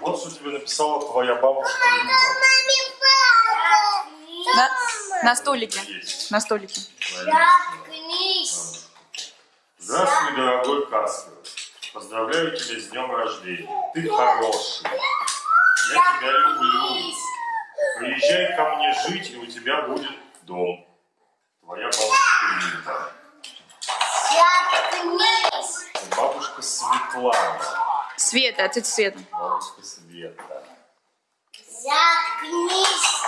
Вот что тебе написала твоя бабушка. На, на столике. Есть. На столике. Заткнись. Здравствуй, дорогой Каспер. Поздравляю тебя с днем рождения. Ты хороший. Я тебя люблю. Приезжай ко мне жить, и у тебя будет дом. Твоя бабушка. Заткнись. Бабушка Светлана. Света, отец Света. Бабушка Света. Заткнись.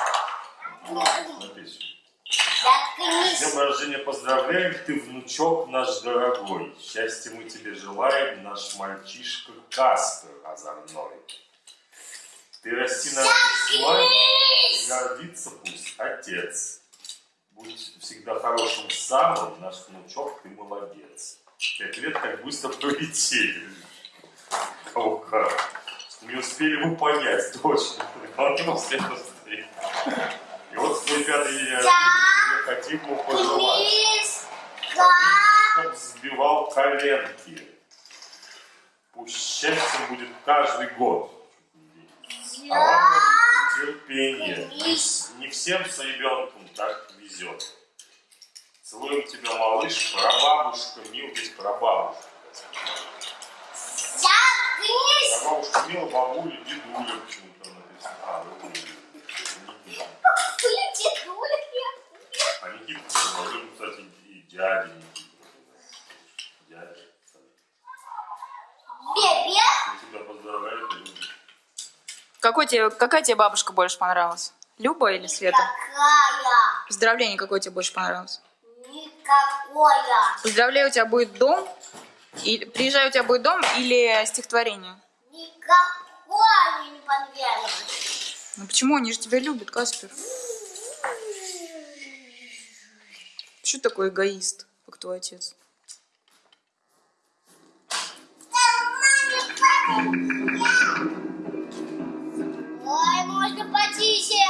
Смотри сюда. С Заткнись. днем рождения поздравляем, ты внучок наш дорогой. Счастья мы тебе желаем, наш мальчишка Каспер озорной. Ты расти на радость и гордится пусть отец. Будь всегда хорошим самым, наш внучок, ты молодец. Пять лет как быстро пролетели. О, как. Не успели вы понять, точно. Главное, все быстрее. И вот в твой пятый хотим ему пожелать. Заткнись. Чтоб взбивал коленки. Пусть счастьем будет каждый год. А вам терпение. Не всем с ребенком так везет. Целуем тебя, малыш, прабабушка, мил, здесь прабабушка. Мила, бабуля, дедуля почему-то написано. А, ну, Никита. Выйди, дуля. А Никита, тоже, кстати, и дядя Никита. Дядя. Бебе. Я тебя поздравляю, ты любишь. Какой тебе, какая тебе бабушка больше понравилась? Люба или Света? Какая? Поздравление какое тебе больше понравилось? Никакое. Поздравляю, у тебя будет дом. И, приезжаю, у тебя будет дом или стихотворение? Никакой они не понравились. Ну почему? Они же тебя любят, Каспер. Что такой эгоист, как твой отец? Ой, можно потише.